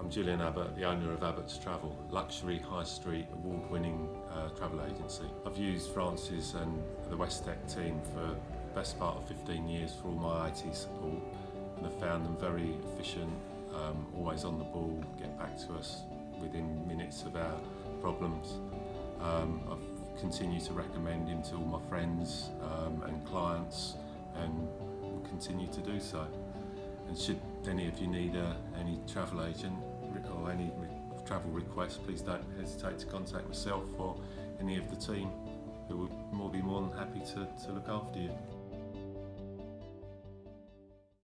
I'm Julian Abbott, the owner of Abbott's Travel, luxury high street award-winning uh, travel agency. I've used Francis and the Westec team for the best part of 15 years for all my IT support and I've found them very efficient, um, always on the ball, get back to us within minutes of our problems. Um, I've continued to recommend him to all my friends um, and clients and will continue to do so. And should any of you need uh, any travel agent or any travel requests, please don't hesitate to contact myself or any of the team who will be more than happy to, to look after you.